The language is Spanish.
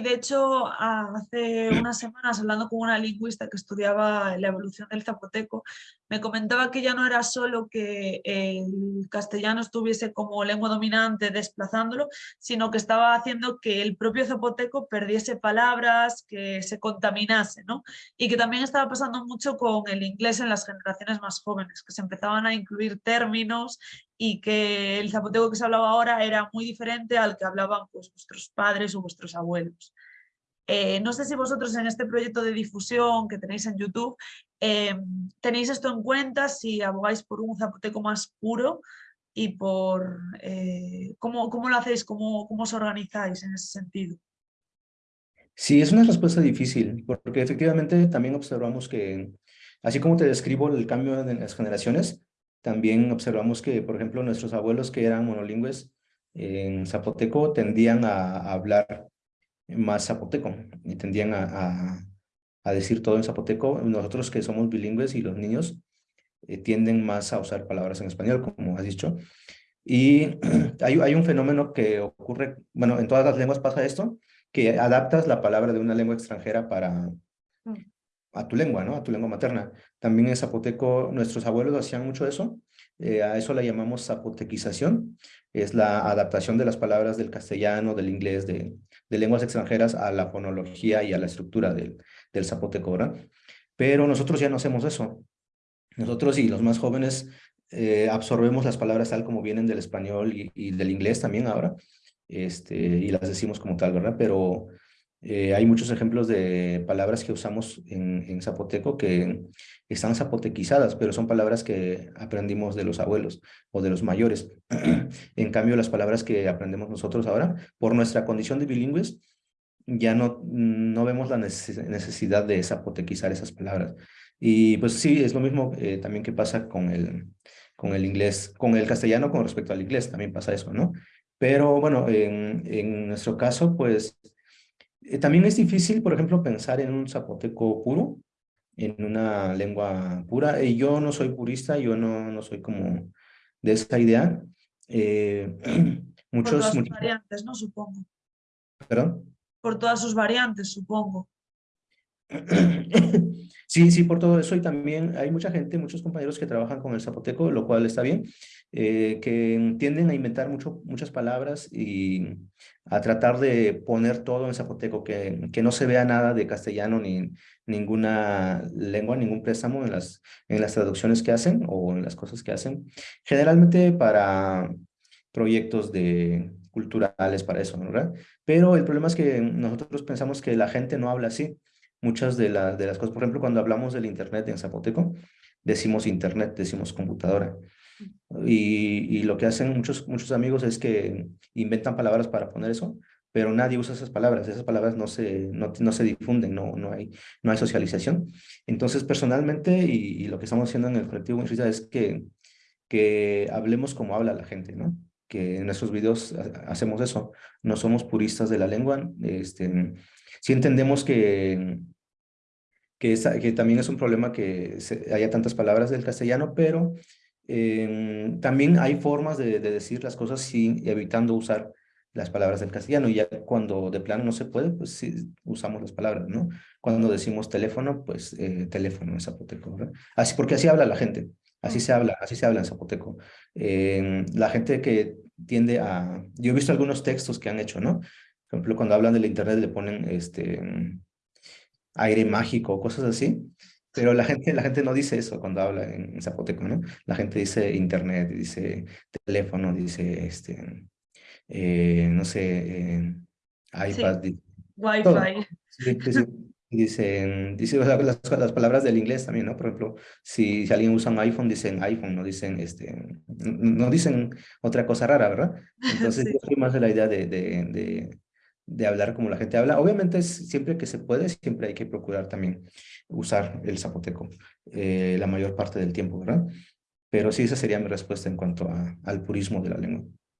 De hecho, hace unas semanas hablando con una lingüista que estudiaba la evolución del zapoteco, me comentaba que ya no era solo que el castellano estuviese como lengua dominante desplazándolo, sino que estaba haciendo que el propio zapoteco perdiese palabras, que se contaminase, ¿no? Y que también estaba pasando mucho con el inglés en las generaciones más jóvenes, que se empezaban a incluir términos y que el zapoteco que se hablaba ahora era muy diferente al que hablaban pues, vuestros padres o vuestros abuelos. Eh, no sé si vosotros en este proyecto de difusión que tenéis en YouTube em, tenéis esto en cuenta, si abogáis por un zapoteco más puro y por eh, ¿cómo, ¿cómo, lo hacéis, cómo, cómo os organizáis en ese sentido. Sí, es una respuesta difícil, porque efectivamente también observamos que, así como te describo el cambio en las generaciones, también observamos que, por ejemplo, nuestros abuelos que eran monolingües en zapoteco tendían a, hablar más zapoteco y tendían a, a, decir todo en zapoteco. Nosotros que somos bilingües y los niños eh, tienden más a usar palabras en español, como has dicho. Y hay, hay un fenómeno que ocurre, bueno, en todas las lenguas pasa esto, que adaptas la palabra de una lengua extranjera para, mm a tu lengua, ¿no? A tu lengua materna. También en zapoteco nuestros abuelos hacían mucho eso. Eh, a eso la llamamos zapotequización. Es la adaptación de las palabras del castellano, del inglés, de, lenguas extranjeras a la fonología y a la estructura del, del zapoteco, ¿verdad? Pero nosotros ya no hacemos eso. Nosotros y los más jóvenes eh, absorbemos las palabras tal como vienen del español y, y, del inglés también ahora, este, y las decimos como tal, ¿verdad? Pero eh, hay muchos ejemplos de palabras que usamos en, zapoteco que están zapotequizadas, pero son palabras que aprendimos de los abuelos o de los mayores. en cambio, las palabras que aprendemos nosotros ahora, por nuestra condición de bilingües, ya no, no vemos la necesidad de zapotequizar esas palabras. Y pues sí, es lo mismo eh, también que pasa con el, con el inglés, con el castellano con respecto al inglés, también pasa eso, ¿no? Pero bueno, en, en nuestro caso, pues eh, también es difícil, por ejemplo, pensar en un zapoteco puro, en una lengua pura. Y yo no soy purista, yo no, no soy como de esa idea. Eh, muchos, Por todas sus variantes, ¿no? Supongo. ¿Perdón? Por todas sus variantes, supongo. Sí, sí, por todo eso y también hay mucha gente, muchos compañeros que trabajan con el zapoteco, lo cual está bien, eh, que tienden a inventar mucho, muchas palabras y a tratar de poner todo en zapoteco, que, que no se vea nada de castellano ni ninguna lengua, ningún préstamo en las, en las traducciones que hacen o en las cosas que hacen, generalmente para proyectos de culturales para eso, ¿verdad? Pero el problema es que nosotros pensamos que la gente no habla así, muchas de, de las cosas. Por ejemplo, cuando hablamos del Internet en zapoteco, decimos Internet, decimos computadora. Y, y, lo que hacen muchos, muchos amigos es que inventan palabras para poner eso, pero nadie usa esas palabras. Esas palabras no se, no, no se difunden, no, no, hay, no hay socialización. Entonces, personalmente, y, lo que estamos haciendo en el colectivo es que, que hablemos como habla la gente, ¿no? que en nuestros videos hacemos eso, no somos puristas de la lengua, este, sí entendemos que, que, también es un problema que haya tantas palabras del castellano, pero em, también hay formas de, decir las cosas sin evitando usar las palabras del castellano. Y ya cuando de plano no se puede, pues sí usamos las palabras, ¿no? Cuando decimos teléfono, pues eh, teléfono en zapoteco, ¿verdad? Así, porque así habla la gente, así se habla, así se habla en zapoteco. Em, la gente que tiende a... Yo he visto algunos textos que han hecho, ¿no? Por ejemplo, cuando hablan del internet le ponen este aire mágico, cosas así. Pero la gente, la gente no dice eso cuando habla en, zapoteco, ¿no? La gente dice internet, dice teléfono, dice, este, eh, no sé, eh, iPad. Sí. Wi-Fi. Dicen, dice las, las, palabras del inglés también, ¿no? Por ejemplo, si, si, alguien usa un iPhone, dicen iPhone, no dicen, este, no dicen otra cosa rara, ¿verdad? Entonces, yo soy más de la idea de, de, de hablar como la gente habla. Obviamente, siempre que se puede, siempre hay que procurar también usar el zapoteco eh, la mayor parte del tiempo, ¿verdad? Pero sí, esa sería mi respuesta en cuanto al purismo de la lengua.